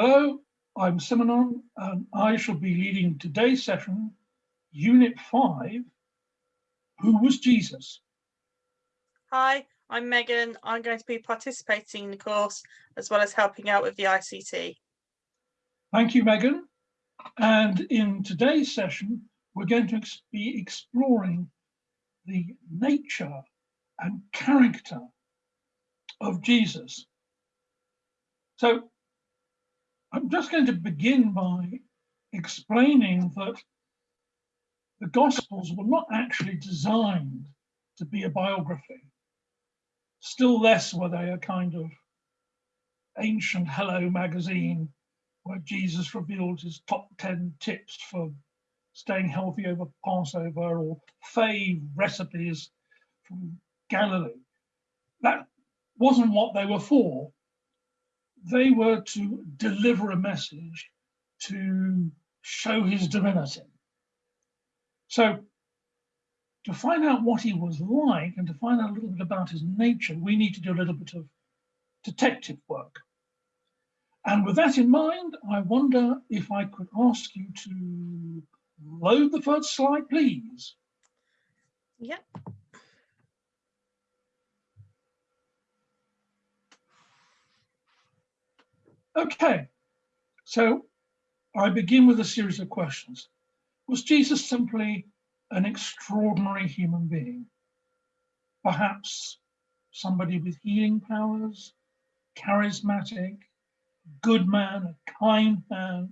Hello, I'm Simonon and I shall be leading today's session, Unit 5, Who was Jesus? Hi, I'm Megan. I'm going to be participating in the course as well as helping out with the ICT. Thank you, Megan. And in today's session, we're going to be exploring the nature and character of Jesus. So I'm just going to begin by explaining that the Gospels were not actually designed to be a biography. Still less were they a kind of ancient Hello magazine where Jesus revealed his top 10 tips for staying healthy over Passover or fave recipes from Galilee. That wasn't what they were for they were to deliver a message to show his divinity. So to find out what he was like and to find out a little bit about his nature, we need to do a little bit of detective work. And with that in mind, I wonder if I could ask you to load the first slide, please. Yep. Okay, so I begin with a series of questions. Was Jesus simply an extraordinary human being? Perhaps somebody with healing powers, charismatic, good man, a kind man,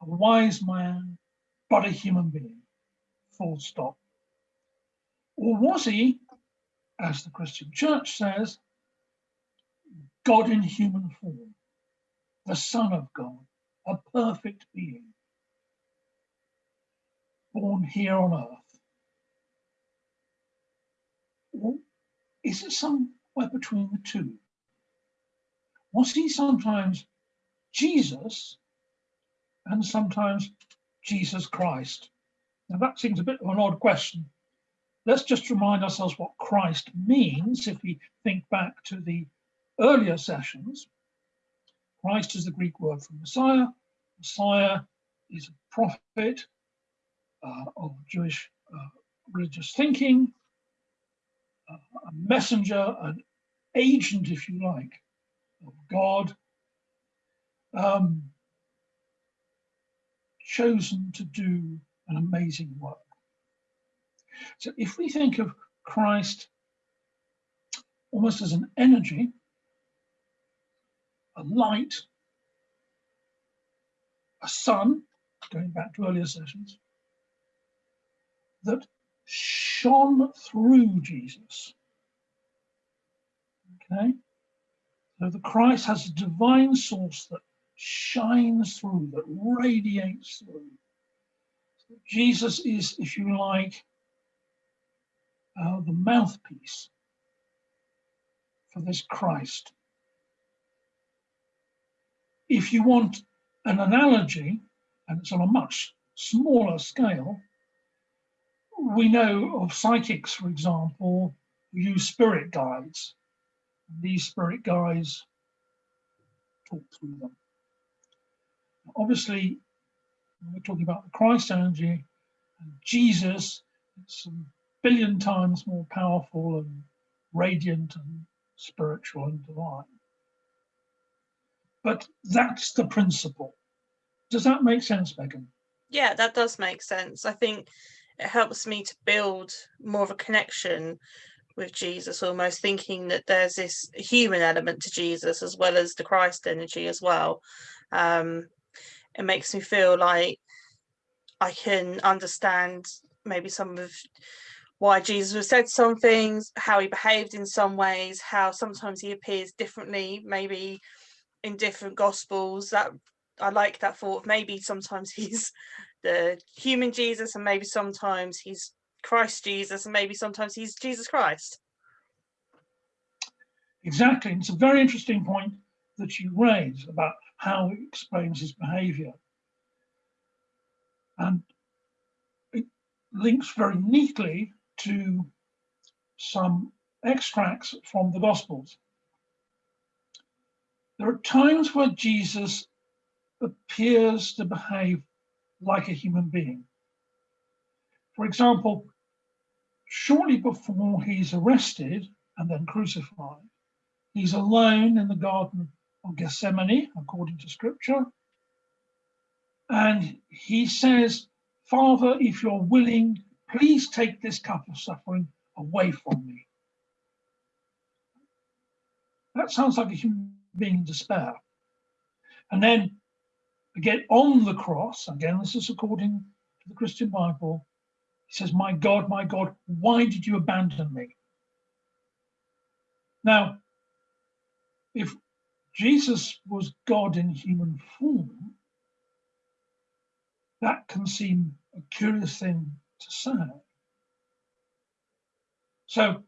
a wise man, but a human being, full stop. Or was he, as the Christian church says, God in human form? The Son of God, a perfect being, born here on earth? Or is it somewhere between the two? Was he sometimes Jesus and sometimes Jesus Christ? Now that seems a bit of an odd question. Let's just remind ourselves what Christ means if we think back to the earlier sessions. Christ is the Greek word for Messiah. Messiah is a prophet uh, of Jewish uh, religious thinking, uh, a messenger, an agent, if you like, of God, um, chosen to do an amazing work. So if we think of Christ almost as an energy, a light, a sun, going back to earlier sessions, that shone through Jesus. Okay, so the Christ has a divine source that shines through, that radiates through. So Jesus is, if you like, uh, the mouthpiece for this Christ if you want an analogy, and it's on a much smaller scale, we know of psychics, for example, who use spirit guides. These spirit guides talk through them. Obviously, we're talking about the Christ energy, and Jesus, it's a billion times more powerful and radiant and spiritual and divine. But that's the principle. Does that make sense, Megan? Yeah, that does make sense. I think it helps me to build more of a connection with Jesus, almost thinking that there's this human element to Jesus as well as the Christ energy as well. Um, it makes me feel like I can understand maybe some of why Jesus said some things, how he behaved in some ways, how sometimes he appears differently, maybe in different gospels that I like that thought maybe sometimes he's the human Jesus and maybe sometimes he's Christ Jesus and maybe sometimes he's Jesus Christ. Exactly. It's a very interesting point that you raise about how he explains his behavior. And it links very neatly to some extracts from the Gospels. There are times where Jesus appears to behave like a human being. For example, shortly before he's arrested and then crucified, he's alone in the Garden of Gethsemane, according to scripture. And he says, Father, if you're willing, please take this cup of suffering away from me. That sounds like a human being in despair. And then again on the cross, again, this is according to the Christian Bible, he says, My God, my God, why did you abandon me? Now, if Jesus was God in human form, that can seem a curious thing to say. So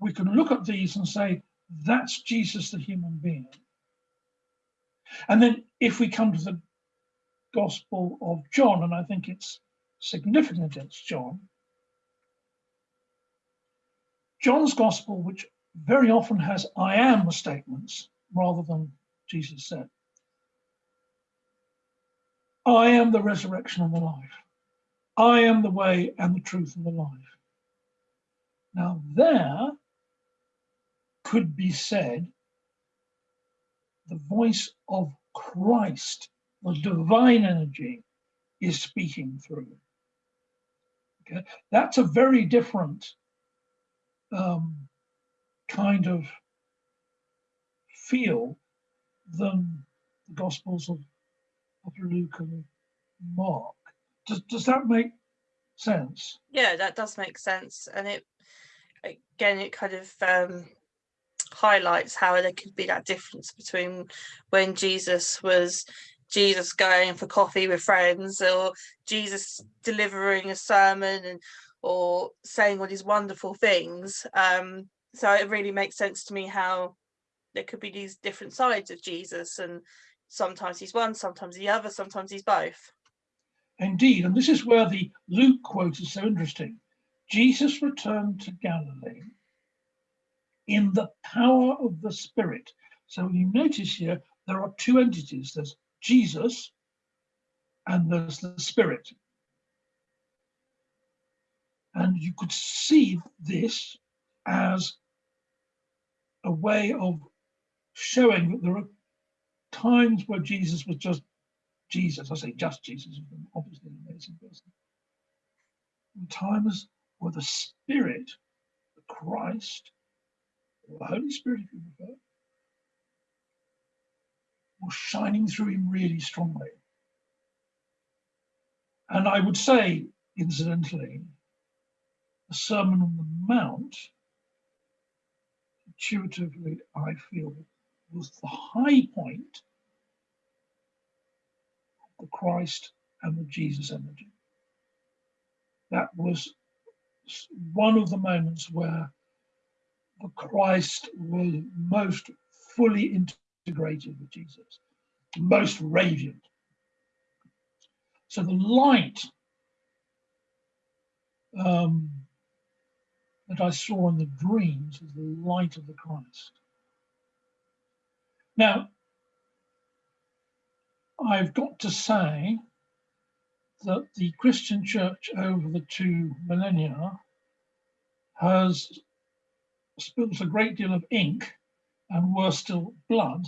we can look at these and say, that's Jesus the human being. And then if we come to the Gospel of John, and I think it's significant it's John, John's Gospel, which very often has I am statements rather than Jesus said. I am the resurrection and the life. I am the way and the truth and the life. Now there could be said the voice of Christ, the divine energy, is speaking through. Okay, that's a very different um, kind of feel than the Gospels of, of Luke and Mark. Does, does that make sense? Yeah, that does make sense. And it, again, it kind of um, highlights how there could be that difference between when Jesus was Jesus going for coffee with friends or Jesus delivering a sermon and or saying all these wonderful things. Um, so it really makes sense to me how there could be these different sides of Jesus and sometimes he's one, sometimes the other, sometimes he's both. Indeed, and this is where the Luke quote is so interesting. Jesus returned to Galilee in the power of the Spirit. So you notice here, there are two entities. There's Jesus and there's the Spirit. And you could see this as a way of showing that there are times where Jesus was just Jesus. I say just Jesus, obviously an amazing person. And times where the Spirit, the Christ, the Holy Spirit, if you prefer, was shining through him really strongly. And I would say, incidentally, the Sermon on the Mount, intuitively, I feel, was the high point of the Christ and the Jesus energy. That was one of the moments where Christ was most fully integrated with Jesus, most radiant. So the light um, that I saw in the dreams is the light of the Christ. Now, I've got to say that the Christian church over the two millennia has spilt a great deal of ink and worse still blood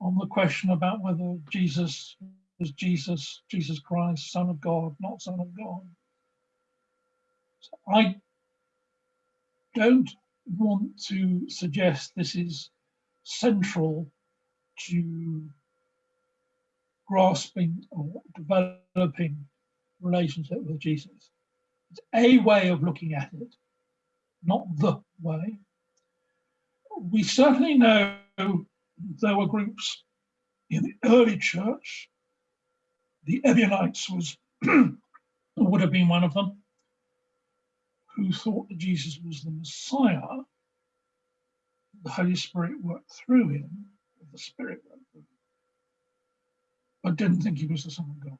on the question about whether Jesus was Jesus, Jesus Christ, Son of God, not Son of God. So I don't want to suggest this is central to grasping or developing relationship with Jesus. It's a way of looking at it, not the way. We certainly know there were groups in the early church. The Ebionites was would have been one of them, who thought that Jesus was the Messiah, the Holy Spirit worked through him, the Spirit worked through him, but didn't think he was the Son of God.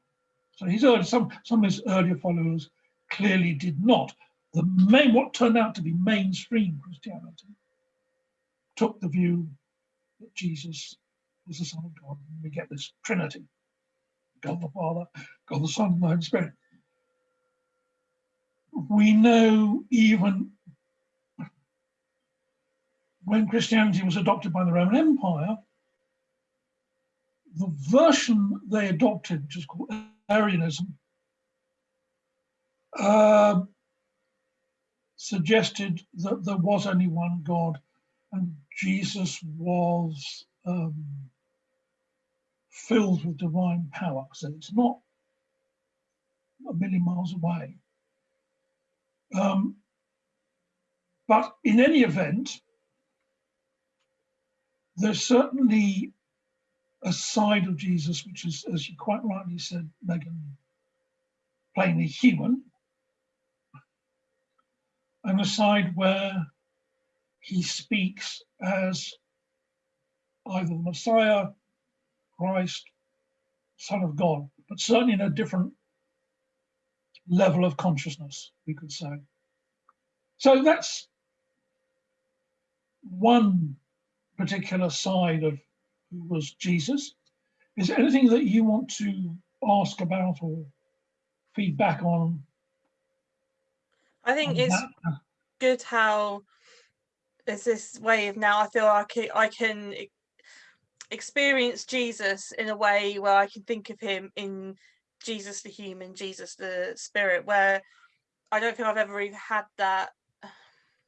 So his early, some, some of his earlier followers clearly did not. The main, what turned out to be mainstream Christianity took the view that Jesus was the Son of God. And we get this Trinity God the Father, God the Son, and the Holy Spirit. We know even when Christianity was adopted by the Roman Empire, the version they adopted, which is called Arianism, uh, suggested that there was only one God and Jesus was um, filled with divine power. So it's not a million miles away. Um, but in any event, there's certainly a side of Jesus which is, as you quite rightly said, Megan, plainly human, and a side where he speaks as either the Messiah, Christ, Son of God, but certainly in a different level of consciousness, we could say. So that's one particular side of who was Jesus. Is there anything that you want to ask about or feedback on? I think on it's good how there's this way of now I feel like I can experience Jesus in a way where I can think of him in Jesus the human, Jesus the spirit, where I don't think I've ever even had that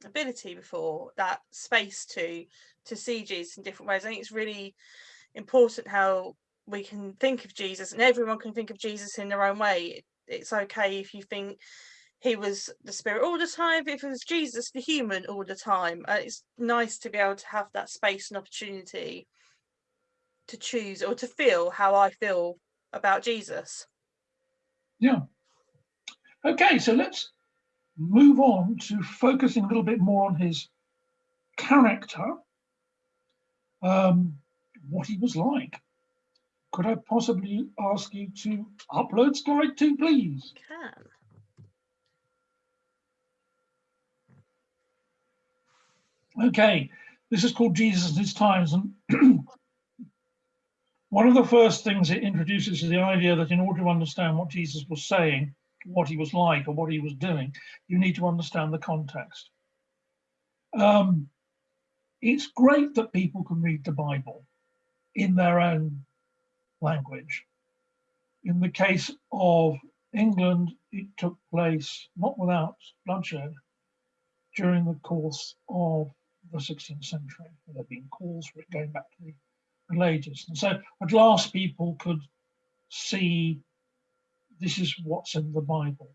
ability before, that space to to see Jesus in different ways. I think it's really important how we can think of Jesus and everyone can think of Jesus in their own way. It's okay if you think he was the spirit all the time, if it was Jesus the human all the time. It's nice to be able to have that space and opportunity to choose or to feel how I feel about Jesus. Yeah. Okay, so let's move on to focusing a little bit more on his character, um, what he was like. Could I possibly ask you to upload slide two, please? Can. Okay, this is called Jesus and His Times, and one of the first things it introduces is the idea that in order to understand what Jesus was saying, what he was like or what he was doing, you need to understand the context. Um, it's great that people can read the Bible in their own language. In the case of England, it took place not without bloodshed during the course of the 16th century. There have been calls for it going back to the Middle Ages. And so at last people could see this is what's in the Bible.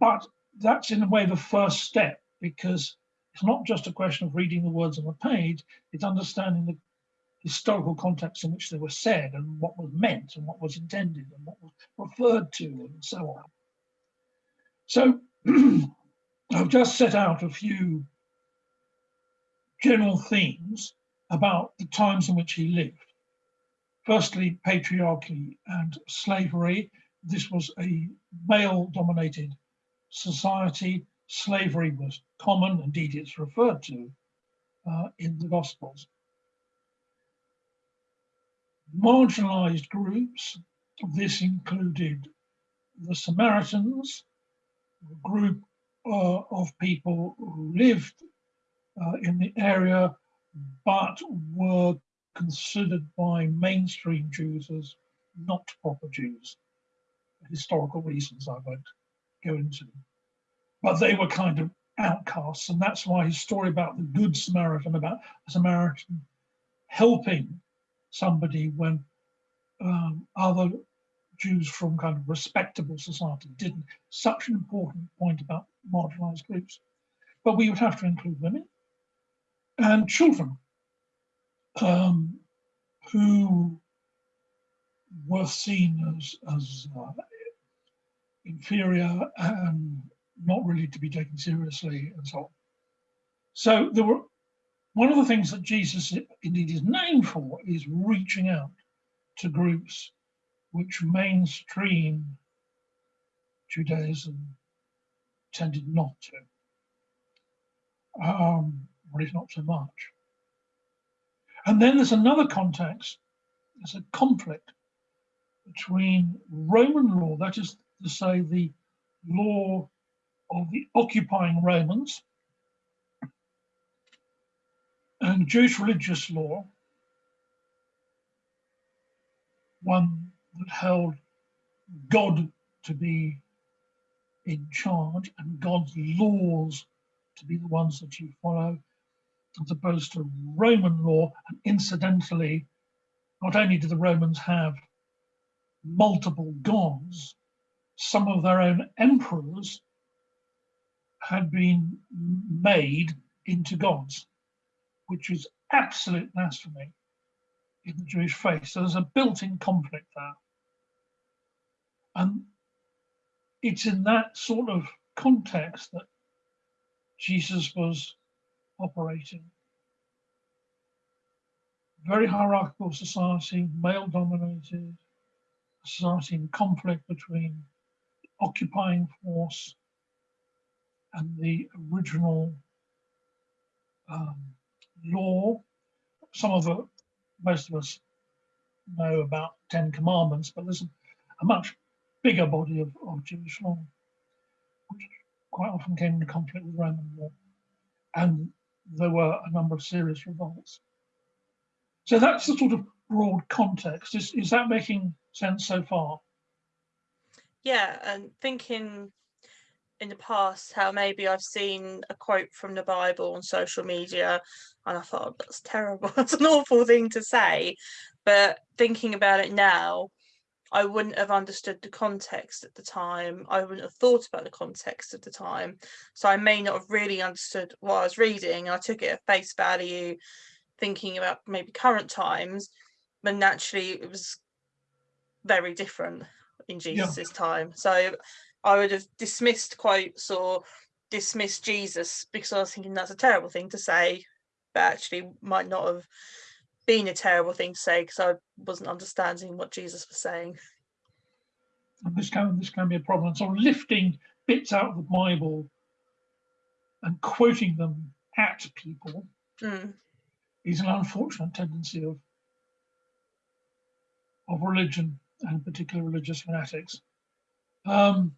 But that's in a way the first step because it's not just a question of reading the words on the page, it's understanding the historical context in which they were said and what was meant and what was intended and what was referred to and so on. So I've just set out a few general themes about the times in which he lived. Firstly, patriarchy and slavery. This was a male dominated society. Slavery was common, indeed, it's referred to uh, in the Gospels. Marginalized groups, this included the Samaritans, a group uh, of people who lived uh, in the area, but were considered by mainstream Jews as not proper Jews. Historical reasons I won't go into. But they were kind of outcasts, and that's why his story about the Good Samaritan, about a Samaritan helping somebody when um, other Jews from kind of respectable society didn't. Such an important point about marginalized groups. But we would have to include women and children um, who were seen as, as uh, inferior and not really to be taken seriously and so on. So there were one of the things that Jesus indeed is known for is reaching out to groups which mainstream Judaism tended not to, um, if not so much. And then there's another context, there's a conflict between Roman law, that is to say, the law of the occupying Romans, and Jewish religious law, one that held God to be in charge and God's laws to be the ones that you follow, as opposed to Roman law. And incidentally, not only did the Romans have multiple gods, some of their own emperors had been made into gods, which is absolute blasphemy in the Jewish faith. So there's a built-in conflict there. And it's in that sort of context that Jesus was operating. Very hierarchical society, male dominated, society in conflict between occupying force and the original um, law. Some of it, most of us know about Ten Commandments, but there's a, much bigger body of, of Jewish law, which quite often came into conflict with Roman law. And there were a number of serious revolts. So that's the sort of broad context. Is, is that making sense so far? Yeah, and thinking in the past how maybe I've seen a quote from the Bible on social media and I thought oh, that's terrible, that's an awful thing to say. But thinking about it now, I wouldn't have understood the context at the time. I wouldn't have thought about the context at the time. So I may not have really understood what I was reading. I took it at face value, thinking about maybe current times, but naturally it was very different in Jesus's yeah. time. So I would have dismissed quotes or dismissed Jesus because I was thinking that's a terrible thing to say, but actually might not have been a terrible thing to say because I wasn't understanding what Jesus was saying. And this can this can be a problem. So lifting bits out of the Bible and quoting them at people mm. is an unfortunate tendency of of religion and particular religious fanatics. Um,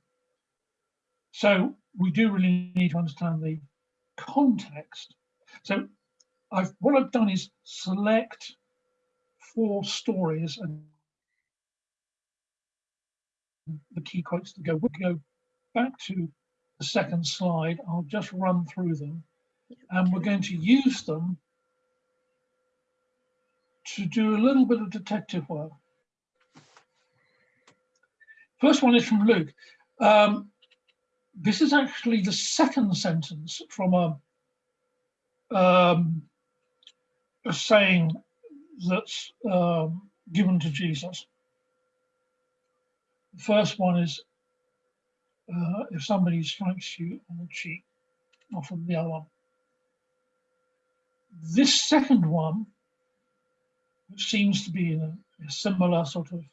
so we do really need to understand the context. So I've what I've done is select four stories and the key quotes to go. We'll go back to the second slide. I'll just run through them and we're going to use them to do a little bit of detective work. First one is from Luke. Um, this is actually the second sentence from a, um, a saying that's um, given to Jesus. The first one is uh, if somebody strikes you on the cheek, offer the other one. This second one, which seems to be in a, a similar sort of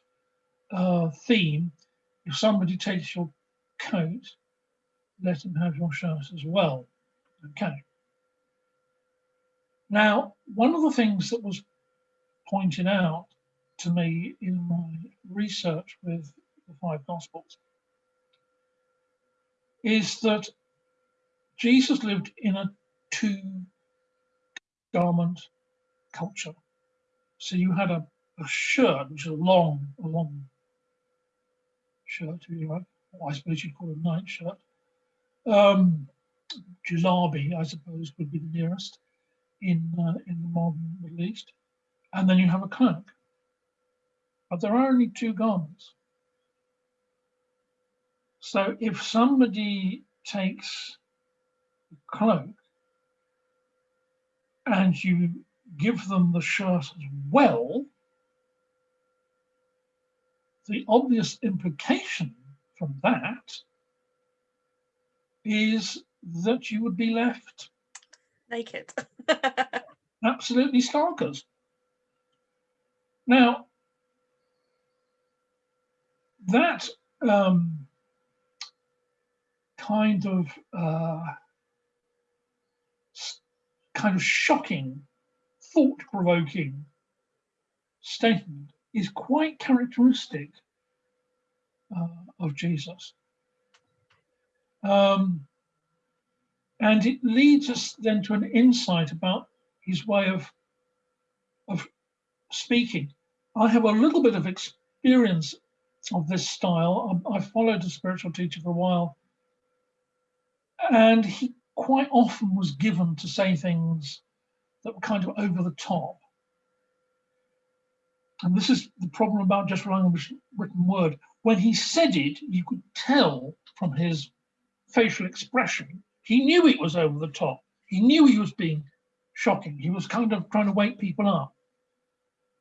uh, theme, if somebody takes your coat, let him have your shirt as well. Okay. Now, one of the things that was pointed out to me in my research with the five Gospels is that Jesus lived in a two garment culture. So you had a, a shirt, which is a long, a long shirt, you I suppose you'd call it a night shirt. Um, jalabi, I suppose, would be the nearest in uh, in the modern Middle East, and then you have a cloak. But there are only two garments. So if somebody takes a cloak and you give them the shirt as well, the obvious implication from that is that you would be left naked. absolutely starkers. Now, that um, kind of uh, kind of shocking thought-provoking statement is quite characteristic uh, of Jesus. Um, and it leads us then to an insight about his way of, of speaking. I have a little bit of experience of this style. I, I followed a spiritual teacher for a while, and he quite often was given to say things that were kind of over the top. And this is the problem about just relying on written word. When he said it, you could tell from his facial expression, he knew it was over the top. He knew he was being shocking. He was kind of trying to wake people up.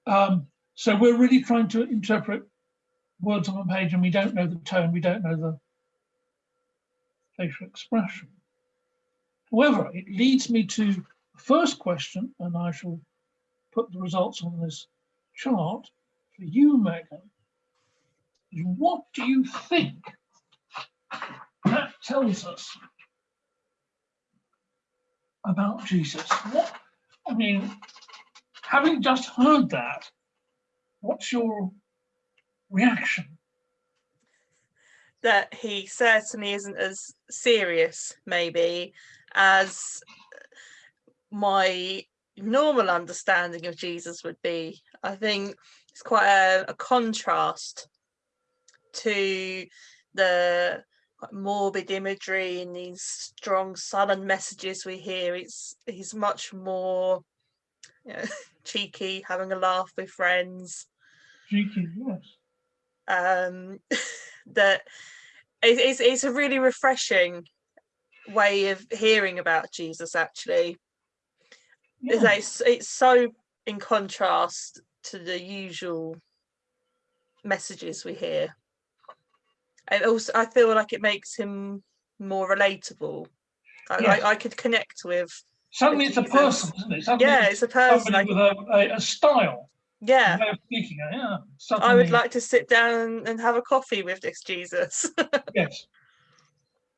Um, so we're really trying to interpret words on a page and we don't know the tone, we don't know the facial expression. However, it leads me to the first question, and I shall put the results on this chart for you, Megan. What do you think that tells us about Jesus? What, I mean, having just heard that, what's your reaction? That he certainly isn't as serious, maybe, as my normal understanding of Jesus would be. I think it's quite a, a contrast to the morbid imagery and these strong sullen messages we hear. It's he's much more you know, cheeky, having a laugh with friends. Cheeky, yes. Um, that it, it's it's a really refreshing way of hearing about Jesus. Actually, yeah. it's it's so in contrast to the usual messages we hear. And also, I feel like it makes him more relatable. I, yes. I, I could connect with. Suddenly, it's a person, isn't it? Suddenly yeah, it's a person. with a, a, a, style. Yeah. Speaking. Yeah. Suddenly... I would like to sit down and have a coffee with this Jesus. yes.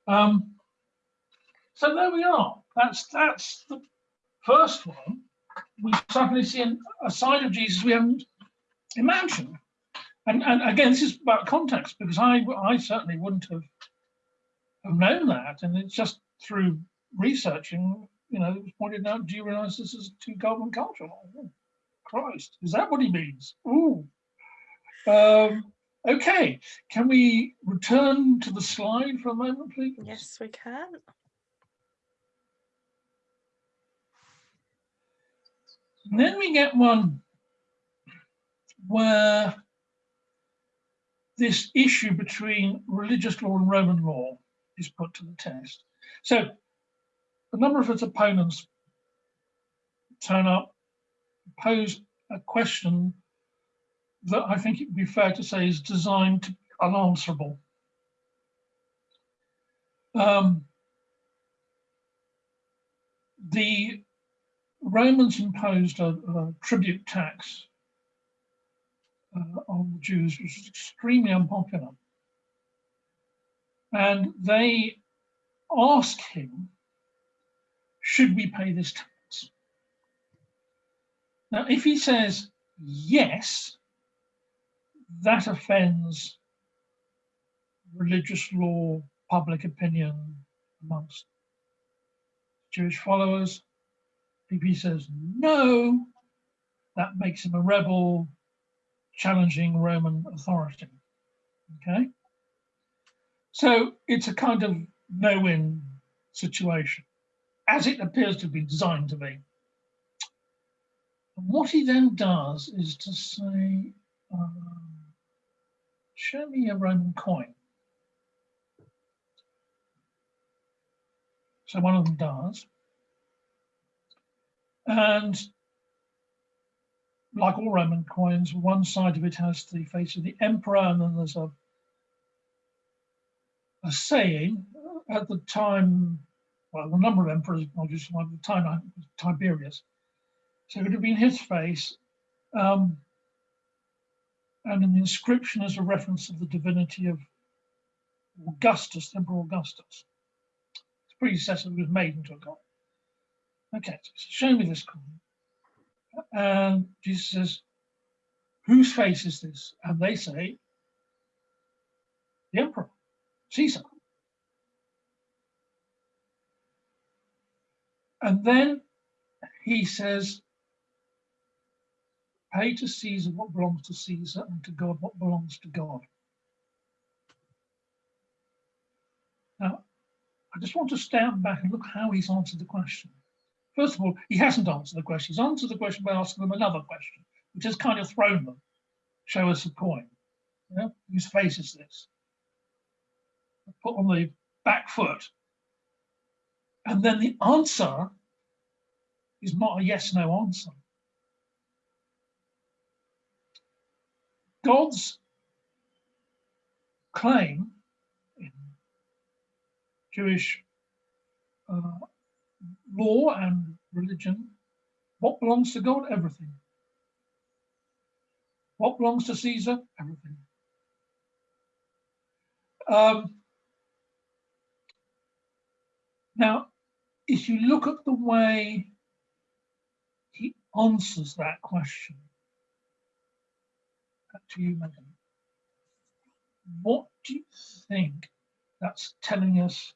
Um. So there we are. That's that's the first one. We suddenly see a side of Jesus we haven't imagined. And, and again, this is about context because I, I certainly wouldn't have, have known that. And it's just through researching, you know, it was pointed out, do you realize this is two garment culture? Oh, Christ, is that what he means? Ooh. Um, okay, can we return to the slide for a moment, please? Yes, we can. And then we get one where this issue between religious law and Roman law is put to the test. So a number of its opponents turn up, pose a question that I think it would be fair to say is designed to be unanswerable. Um, the Romans imposed a, a tribute tax uh, on Jews, which was extremely unpopular. And they asked him, should we pay this tax? Now, if he says yes, that offends religious law, public opinion amongst Jewish followers. If he says no, that makes him a rebel, challenging Roman authority. Okay, so it's a kind of no-win situation, as it appears to be designed to be. What he then does is to say, um, show me a Roman coin. So one of them does. And like all Roman coins, one side of it has the face of the emperor, and then there's a a saying at the time, well, the number of emperors, obviously, at the time, Tiberius. So it would have been his face. Um, and in the inscription is a reference of the divinity of Augustus, Emperor Augustus. His predecessor was made into a god. Okay, so show me this coin. And Jesus says, whose face is this? And they say, the emperor, Caesar. And then he says, pay to Caesar what belongs to Caesar and to God what belongs to God. Now, I just want to stand back and look how he's answered the question. First of all, he hasn't answered the question. He's answered the question by asking them another question, which has kind of thrown them. Show us a coin. Yeah? Whose face is this? Put on the back foot. And then the answer is not a yes no answer. God's claim in Jewish uh, law and religion, what belongs to God? Everything. What belongs to Caesar? Everything. Um, now, if you look at the way he answers that question, back to you, Megan, what do you think that's telling us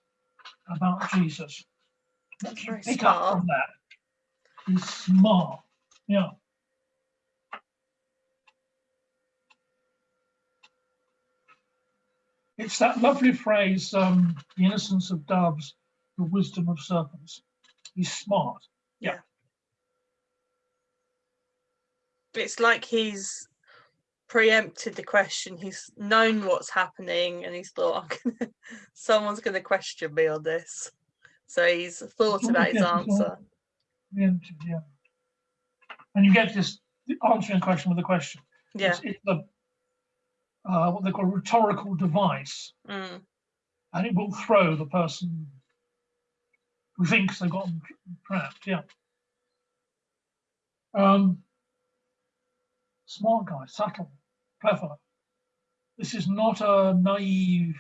about Jesus? Do you pick smart. up from that? He's smart. Yeah. It's that lovely phrase, um, the innocence of doves, the wisdom of serpents. He's smart. Yeah. yeah. It's like he's preempted the question. He's known what's happening and he's thought, someone's going to question me on this. So he's thought about his answer. Yeah. And you get this answering question with a question. Yeah. It's, it's the, uh, what they call a rhetorical device. Mm. And it will throw the person who thinks they've gotten trapped. Yeah. Um, smart guy, subtle clever. This is not a naive,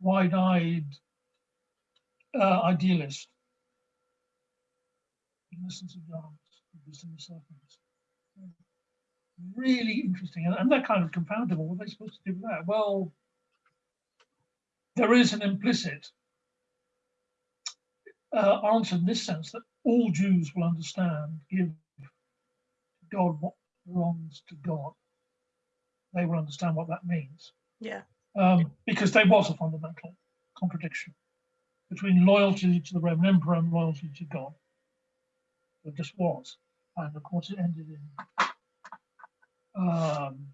wide-eyed uh, idealist. Innocence of dance, wisdom of serpents. Really interesting, and, and they're kind of confoundable. What are they supposed to do with that? Well, there is an implicit uh, answer in this sense that all Jews will understand, give God what belongs to God they will understand what that means. Yeah. Um, because there was a fundamental contradiction between loyalty to the Roman Emperor and loyalty to God. There just was. And of course it ended in um,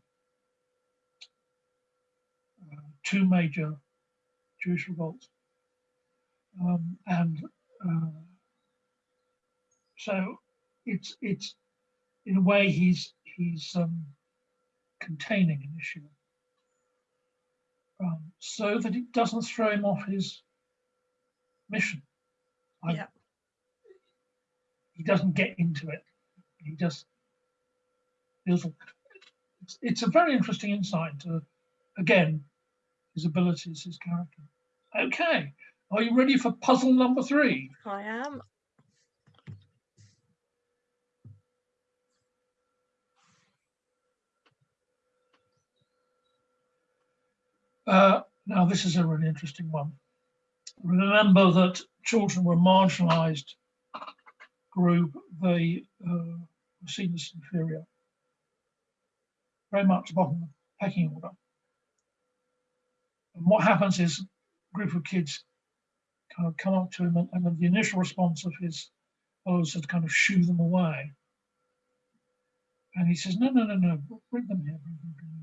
uh, two major Jewish revolts. Um, and uh, so it's it's in a way he's he's um, containing an issue um, so that it doesn't throw him off his mission. I, yeah. He doesn't get into it. He just feels it's, it's a very interesting insight into, again, his abilities, his character. Okay, are you ready for puzzle number three? I am. Uh, now, this is a really interesting one. Remember that children were marginalized group, they uh, were seen as inferior, very much bottom of the pecking order. And what happens is a group of kids kind of come up to him and, and the initial response of his followers is to kind of shoo them away. And he says, no, no, no, no, bring them here, bring them, bring them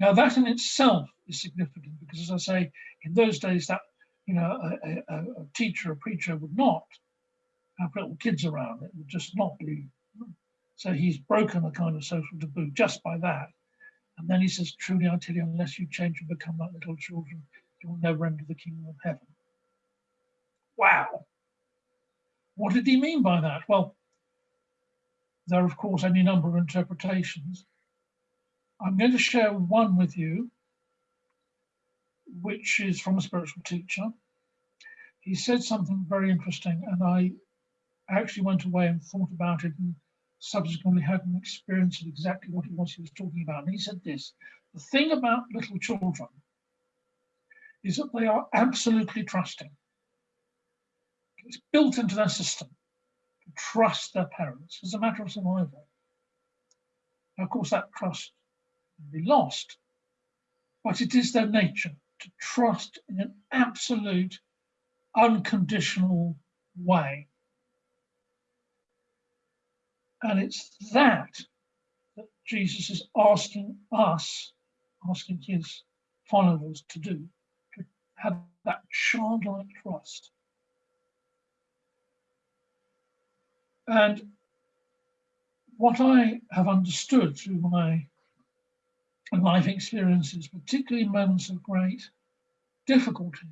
now that in itself is significant because as I say, in those days that, you know, a, a, a teacher, a preacher would not have little kids around. It would just not be. So he's broken a kind of social taboo just by that. And then he says, truly I tell you, unless you change and become like little children, you will never enter the kingdom of heaven. Wow. What did he mean by that? Well, there are of course any number of interpretations. I'm going to share one with you, which is from a spiritual teacher. He said something very interesting, and I actually went away and thought about it and subsequently had an experience of exactly what it was he was talking about. And he said this, the thing about little children is that they are absolutely trusting. It's built into their system to trust their parents as a matter of survival. Now, of course, that trust can be lost, but it is their nature to trust in an absolute, unconditional way. And it's that that Jesus is asking us, asking his followers to do, to have that childlike trust. And what I have understood through my life experiences, particularly moments of great difficulty,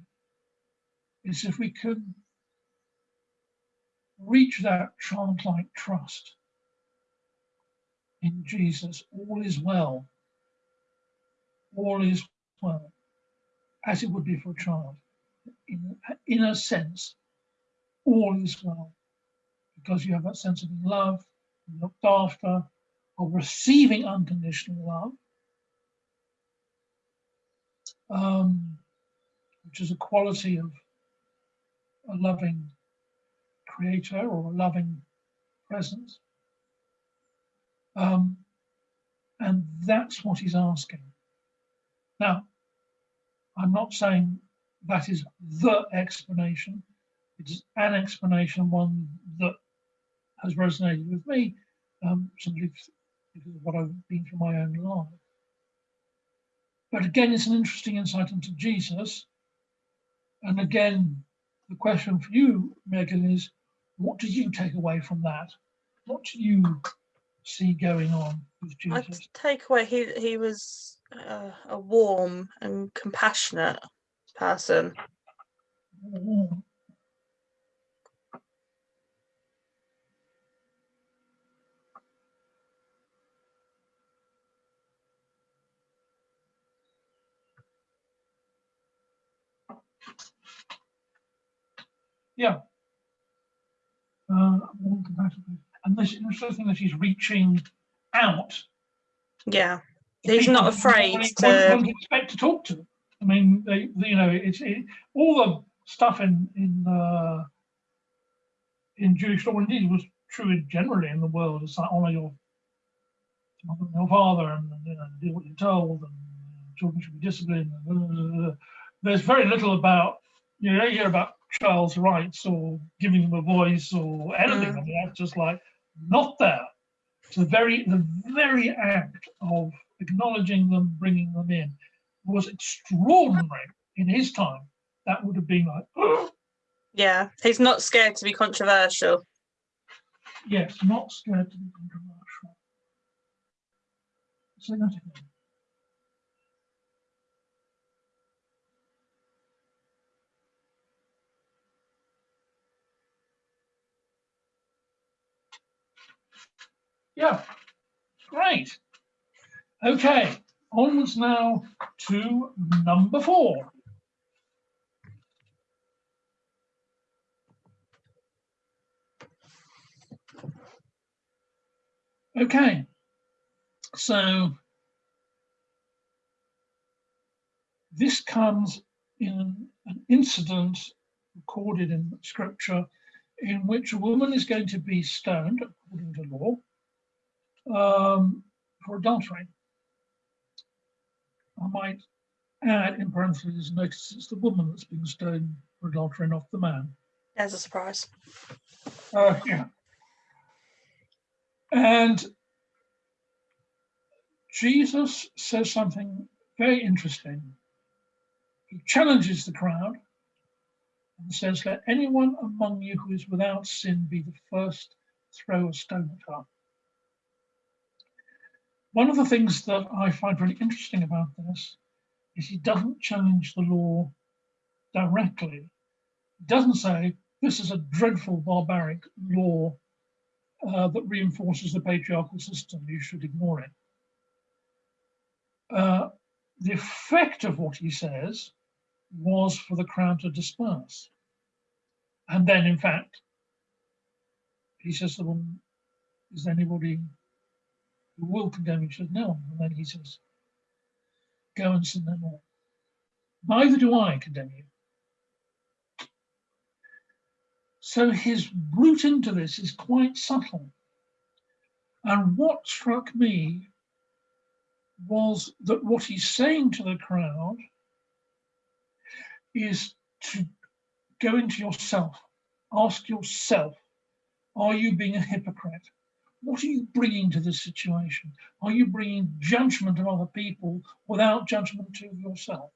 is if we can reach that childlike trust in Jesus, all is well. All is well, as it would be for a child. In, in a sense, all is well, because you have that sense of love, looked after, of receiving unconditional love, um, which is a quality of a loving creator or a loving presence. Um, and that's what he's asking. Now, I'm not saying that is the explanation. It's an explanation, one that has resonated with me, um, simply because of what I've been through my own life. But again, it's an interesting insight into Jesus. And again, the question for you, Megan, is what did you take away from that? What do you see going on with Jesus? I take away he he was uh, a warm and compassionate person. Mm. Yeah. Uh, and this interesting that he's reaching out. Yeah, he's not afraid one, to. One, expect to talk to. I mean, they, you know, it's it, all the stuff in in uh, in Jewish law indeed was true generally in the world. It's like honor your your father and you know, do what you're told, and uh, children should be disciplined. Uh, uh, There's very little about you know you hear about child's rights or giving them a voice or anything. Mm. I mean, that's just like not there. So the very the very act of acknowledging them, bringing them in, was extraordinary in his time. That would have been like, oh. yeah, he's not scared to be controversial. Yes, not scared to be controversial. Say that again. Yeah, great. Okay, onwards now to number four. Okay, so this comes in an incident recorded in scripture in which a woman is going to be stoned according to law um, for adultery. I might add in parentheses, notice it's the woman that's being stoned for adultery, not the man. As a surprise. Uh, yeah. And Jesus says something very interesting. He challenges the crowd and says, Let anyone among you who is without sin be the first to throw a stone at her. One of the things that I find really interesting about this is he doesn't challenge the law directly. He doesn't say this is a dreadful barbaric law uh, that reinforces the patriarchal system, you should ignore it. Uh, the effect of what he says was for the crowd to disperse. And then, in fact, he says to the woman, is anybody will condemn says, no. And then he says, go and sin no more. Neither do I condemn you. So his route into this is quite subtle. And what struck me was that what he's saying to the crowd is to go into yourself, ask yourself, are you being a hypocrite? What are you bringing to this situation? Are you bringing judgment of other people without judgment to yourself?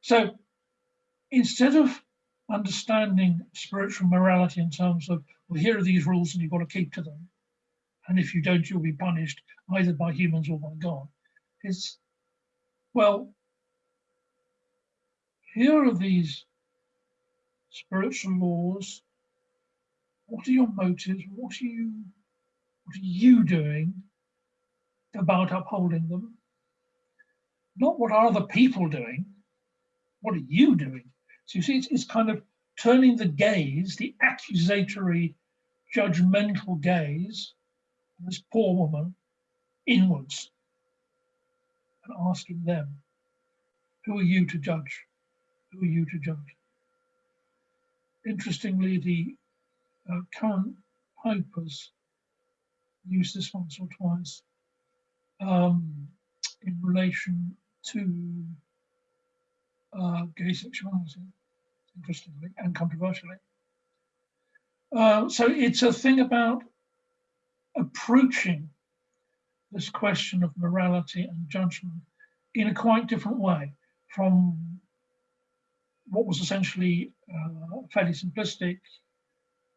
So instead of understanding spiritual morality in terms of, well, here are these rules and you've got to keep to them. And if you don't, you'll be punished either by humans or by God. It's, well, here are these spiritual laws. What are your motives? What are you, what are you doing about upholding them? Not what are other people doing, what are you doing? So you see, it's, it's kind of turning the gaze, the accusatory, judgmental gaze of this poor woman inwards and asking them, who are you to judge? Who are you to judge? Interestingly, the uh, current Pope's used this once or twice um, in relation to uh, gay sexuality, interestingly and controversially. Uh, so it's a thing about approaching this question of morality and judgment in a quite different way from what was essentially uh, fairly simplistic.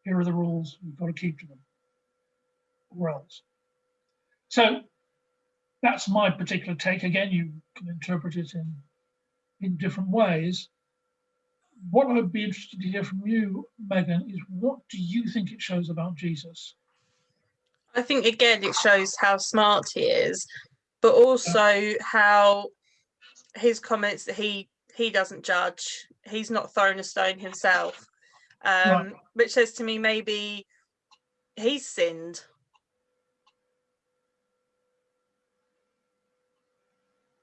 Here are the rules, we've got to keep to them, or else. So that's my particular take. Again, you can interpret it in in different ways. What I'd be interested to hear from you, Megan, is what do you think it shows about Jesus? I think again it shows how smart he is, but also how his comments that he he doesn't judge. He's not thrown a stone himself, um, right. which says to me maybe he's sinned.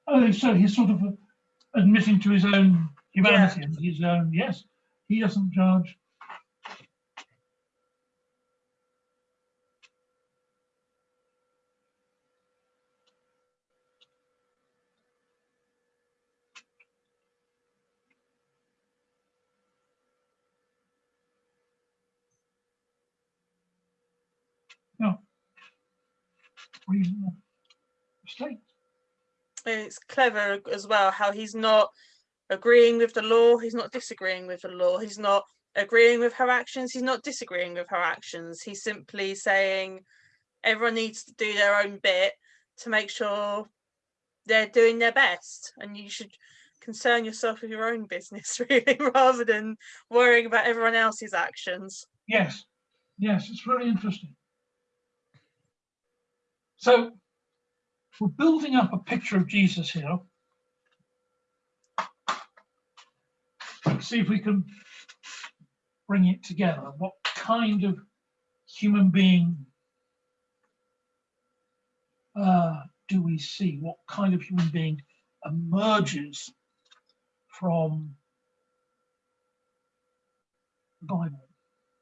Oh, so he's sort of admitting to his own humanity yeah. and his own, yes, he doesn't judge. No. Reasonable mistake. It's clever as well how he's not agreeing with the law he's not disagreeing with the law he's not agreeing with her actions he's not disagreeing with her actions. He's simply saying everyone needs to do their own bit to make sure they're doing their best and you should concern yourself with your own business really rather than worrying about everyone else's actions. Yes yes it's really interesting so we're building up a picture of Jesus here. Let's see if we can bring it together. What kind of human being uh, do we see? What kind of human being emerges from the Bible?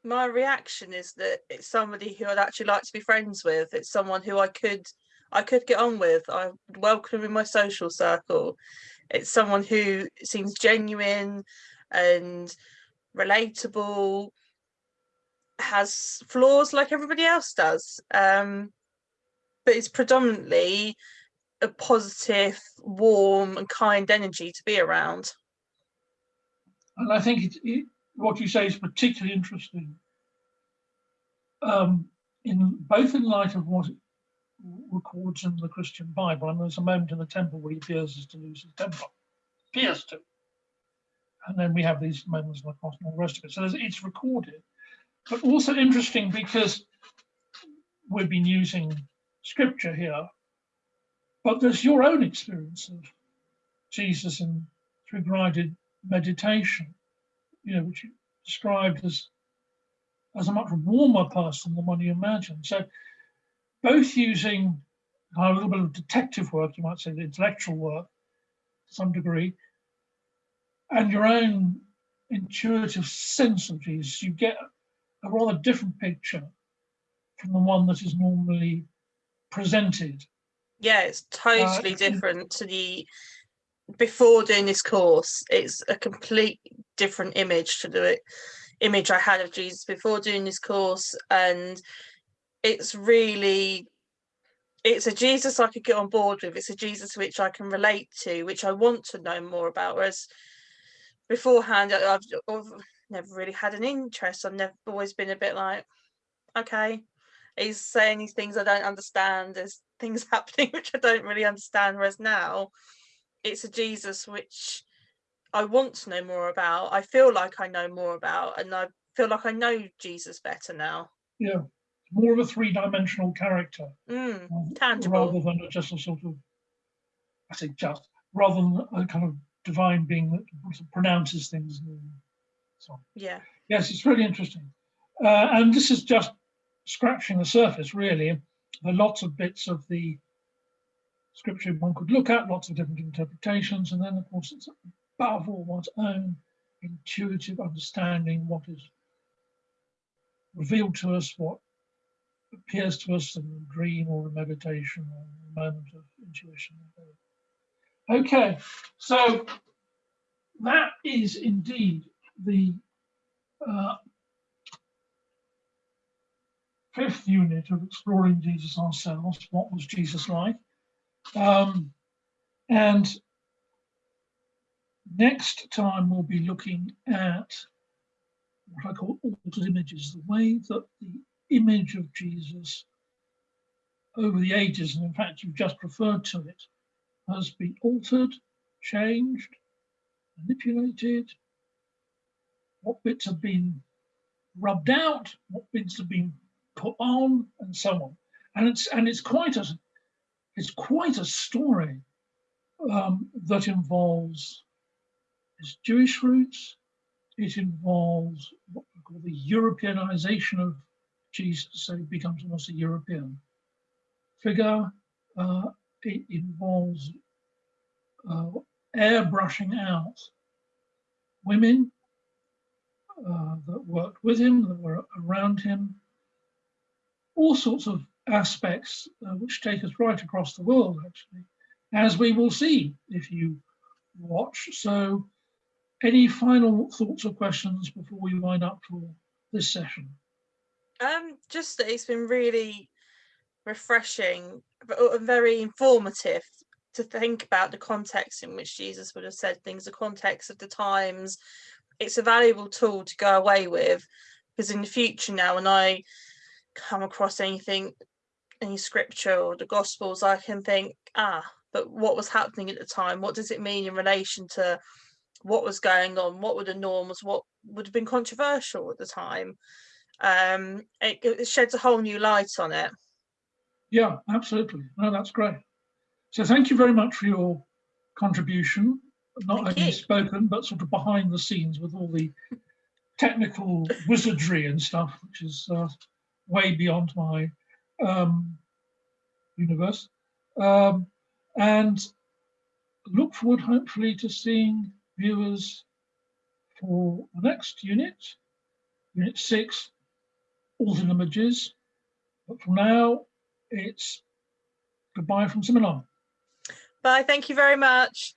My reaction is that it's somebody who I'd actually like to be friends with. It's someone who I could I could get on with. I welcome in my social circle. It's someone who seems genuine and relatable, has flaws like everybody else does, um, but it's predominantly a positive, warm, and kind energy to be around. And I think it, what you say is particularly interesting. Um, in both in light of what records in the Christian Bible. And there's a moment in the temple where he appears to lose his temper. Appears to. And then we have these moments in the and all the rest of it. So it's recorded. But also interesting because we've been using scripture here, but there's your own experience of Jesus and through guided meditation, you know, which you described as as a much warmer person than one you imagine. So both using a little bit of detective work, you might say the intellectual work to some degree, and your own intuitive sense of Jesus, you get a rather different picture from the one that is normally presented. Yeah, it's totally uh, different to the before doing this course. It's a complete different image to the image I had of Jesus before doing this course, and it's really it's a Jesus I could get on board with. It's a Jesus which I can relate to, which I want to know more about. Whereas beforehand, I've, I've never really had an interest. I've never always been a bit like, okay, he's saying these things I don't understand. There's things happening which I don't really understand. Whereas now, it's a Jesus which I want to know more about. I feel like I know more about, and I feel like I know Jesus better now. Yeah, more of a three-dimensional character, mm, um, tangible, rather than just a sort of, I say just, rather than a kind of divine being that pronounces things. And so on. Yeah. Yes, it's really interesting, uh, and this is just scratching the surface, really. There are lots of bits of the scripture one could look at, lots of different interpretations, and then of course it's above all one's own intuitive understanding, what is revealed to us, what appears to us in a dream or a meditation or a moment of intuition. Okay, so that is indeed the uh, fifth unit of exploring Jesus ourselves. What was Jesus like? Um, and next time we'll be looking at what I call altered images, the way that the image of Jesus over the ages, and in fact you've just referred to it, has been altered, changed, manipulated, what bits have been rubbed out, what bits have been put on, and so on. And it's and it's quite a it's quite a story um, that involves his Jewish roots. It involves what we call the Europeanization of Jesus, so he becomes almost a European figure. Uh, it involves uh, airbrushing out women uh, that worked with him, that were around him, all sorts of aspects uh, which take us right across the world, actually, as we will see if you watch. So any final thoughts or questions before we wind up for this session? Um, just that it's been really refreshing, but uh, very informative to think about the context in which Jesus would have said things, the context of the times. It's a valuable tool to go away with because in the future now, when I come across anything any scripture or the gospels i can think ah but what was happening at the time? What does it mean in relation to what was going on? What were the norms? What would have been controversial at the time? Um it, it sheds a whole new light on it. Yeah absolutely. No that's great. So thank you very much for your contribution not thank only you. spoken but sort of behind the scenes with all the technical wizardry and stuff which is uh, way beyond my um, universe. Um, and look forward, hopefully, to seeing viewers for the next unit, unit six, altered images. But for now, it's goodbye from Similar. Bye, thank you very much.